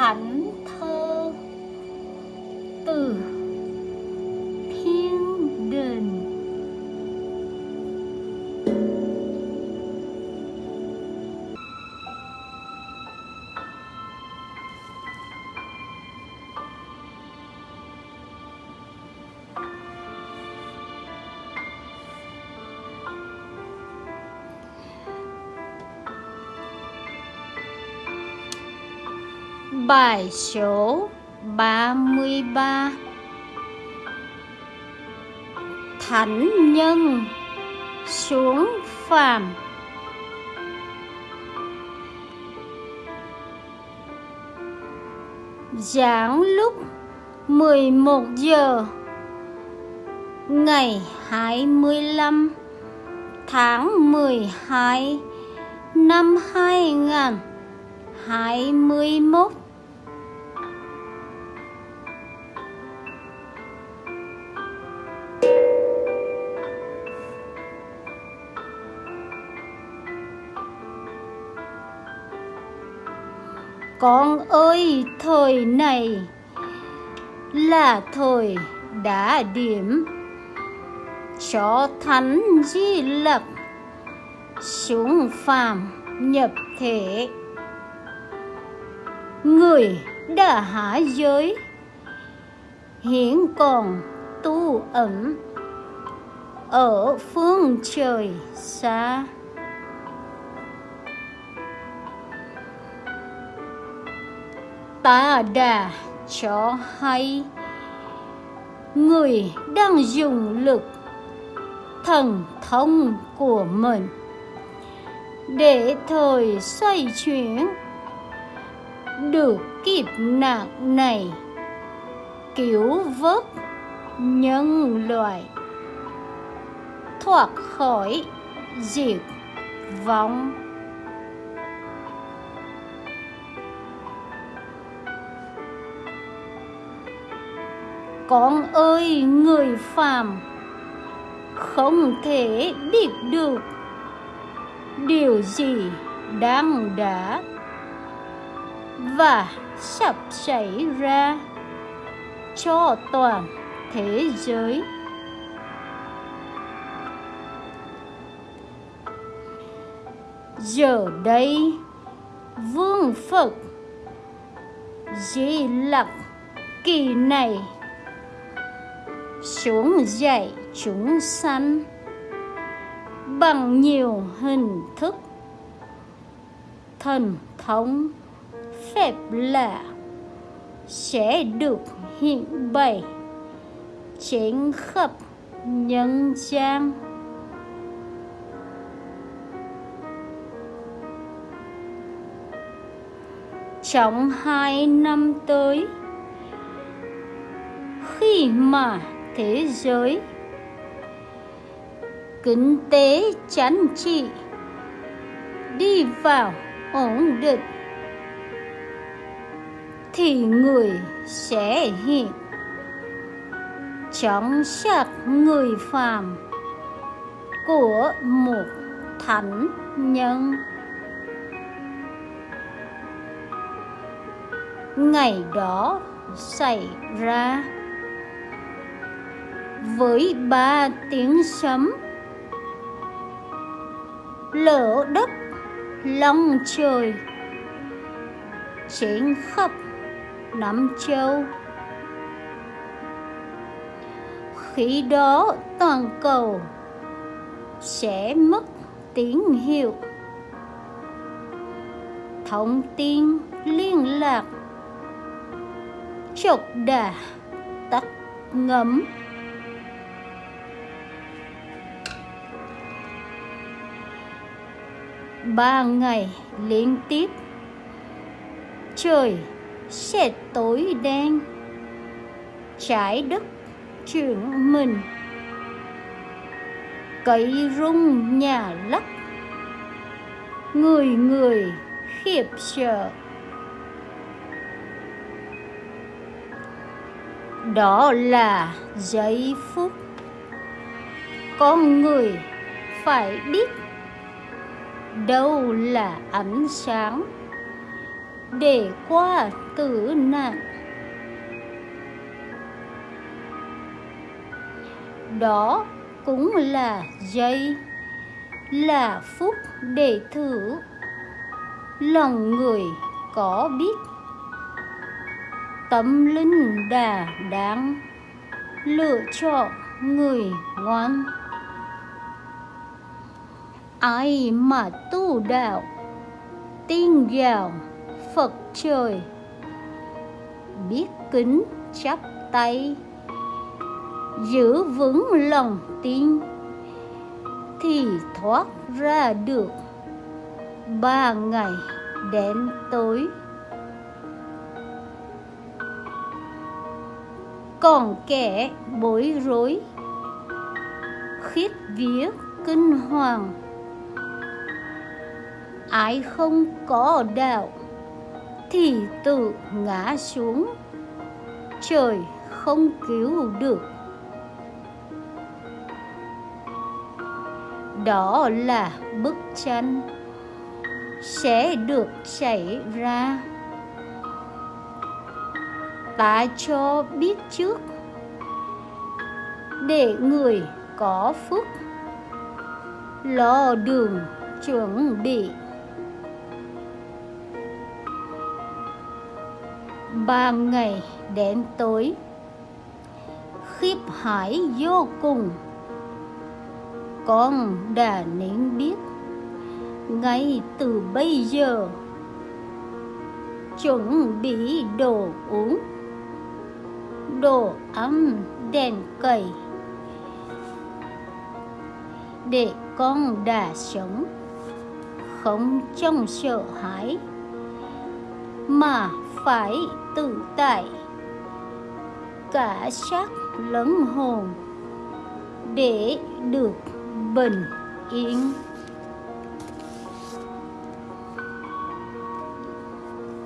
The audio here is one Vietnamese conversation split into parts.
thánh thơ. Từ Bài số 33 Thánh nhân xuống phàm. Giảng lúc 11 giờ Ngày 25 tháng 12 năm 2021 Con ơi, thời này là thời đã điểm. Cho thánh di lặc xuống phàm nhập thể. Người đã hạ giới hiện còn tu ẩn ở phương trời xa. Ta đã cho hay. Người đang dùng lực thần thông của mình để thời xoay chuyển được kịp nạn này, cứu vớt nhân loại, thoát khỏi diệt vong. Con ơi, người phàm, không thể biết được điều gì đang đã và sắp xảy ra cho toàn thế giới. Giờ đây, vương phật di lặc kỳ này xuống dạy chúng sanh bằng nhiều hình thức. Thần thống phép lạ sẽ được hiện bày trên khắp nhân gian. Trong hai năm tới, khi mà thế giới. Kinh tế chánh trị đi vào ổn định, thì người sẽ hiện. Trong sắc người phàm của một thánh nhân. Ngày đó xảy ra với ba tiếng sấm. Lở đất, long trời trên khắp năm châu. Khi đó toàn cầu sẽ mất tín hiệu. Thông tin liên lạc chột đà tắt ngấm. Ba ngày liên tiếp. Trời, sẽ tối đen. Trái đất chuyển mình. Cây rung nhà lắc. Người người khiếp sợ. Đó là giây phút. Con người phải biết đâu là ánh sáng để qua tử nạn. Đó cũng là giây, là phút để thử lòng người có biết tâm linh đà đáng lựa chọn người ngoan ai mà tu đạo? Tin vào phật trời. Biết kính chắp tay. Giữ vững lòng tin. Thì thoát ra được. Ba ngày đen tối. Còn kẻ bối rối khiết vía kinh hoàng ai không có đạo, thì tự ngã xuống, trời không cứu được. Đó là bức tranh sẽ được xảy ra. Ta cho biết trước, để người có phúc, lo đường chuẩn bị. Ban ngày đến tối. Khiếp hải vô cùng. Con đã nên biết. Ngay từ bây giờ, chuẩn bị đồ uống, đồ ấm đèn cầy để con đã sống. Không trong sợ hãi, mà phải tự tại. Cả xác lẫn hồn để được bình yên.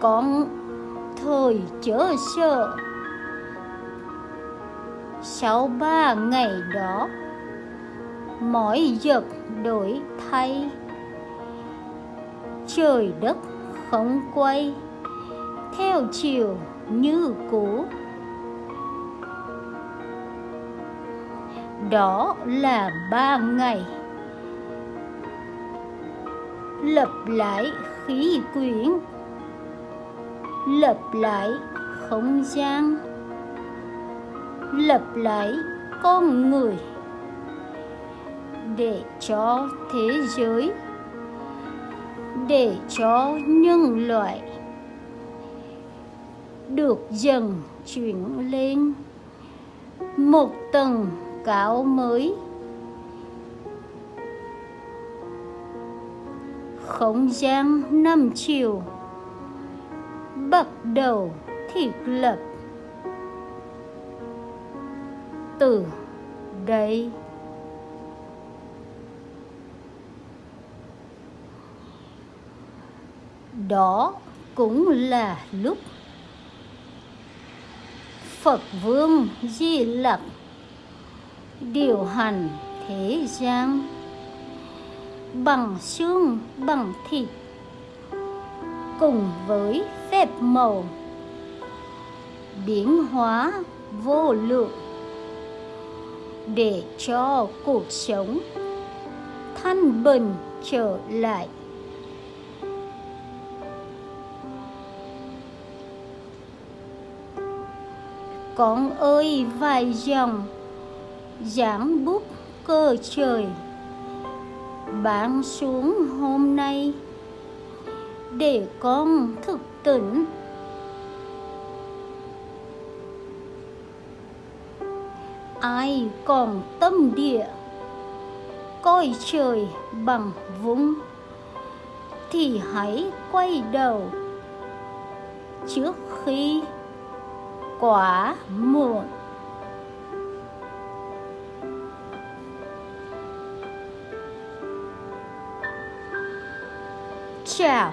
Con thời chớ sợ. Sau ba ngày đó mỗi vật đổi thay. Trời đất không quay theo chiều như cũ. Đó là ba ngày. Lập lại khí quyển. Lập lại không gian. Lập lại con người. Để cho thế giới. Để cho nhân loại được dần chuyển lên. Một tầng cao mới. Không gian năm chiều. Bắt đầu thiết lập. Từ đây. Đó cũng là lúc Phật Vương Di Lặc điều hành thế gian bằng xương, bằng thịt, cùng với phép màu, biến hóa vô lượng để cho cuộc sống thanh bình trở lại. Con ơi, vài dòng giảng bút cơ trời. Bạn xuống hôm nay để con thức tỉnh. Ai còn tâm địa, coi trời bằng vũng, thì hãy quay đầu trước khi quả muộn. Chào.